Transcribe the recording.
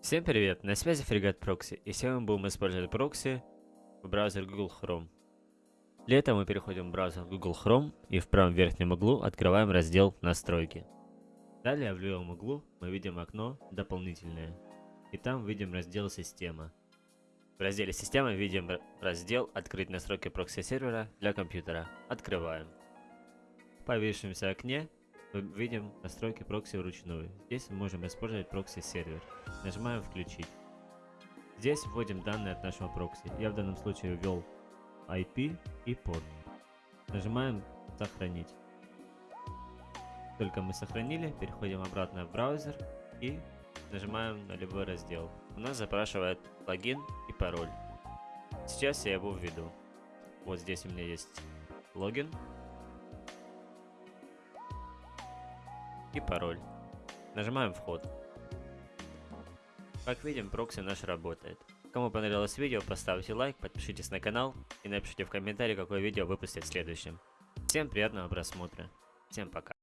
Всем привет, на связи Фрегат Прокси, и сегодня мы будем использовать прокси в браузер Google Chrome. Для этого мы переходим в браузер Google Chrome и в правом верхнем углу открываем раздел «Настройки». Далее в левом углу мы видим окно «Дополнительные», и там видим раздел «Система». В разделе «Система» видим раздел «Открыть настройки прокси-сервера для компьютера». Открываем. В появившемся окне мы видим настройки прокси вручную. Здесь мы можем использовать прокси-сервер. Нажимаем «Включить». Здесь вводим данные от нашего прокси. Я в данном случае ввел IP и порт. Нажимаем «Сохранить». Только мы сохранили, переходим обратно в браузер и нажимаем на любой раздел. У нас запрашивает логин и пароль. Сейчас я его введу. Вот здесь у меня есть логин и пароль. Нажимаем вход. Как видим, прокси наш работает. Кому понравилось видео, поставьте лайк, подпишитесь на канал и напишите в комментарии, какое видео выпустить в следующем. Всем приятного просмотра. Всем пока.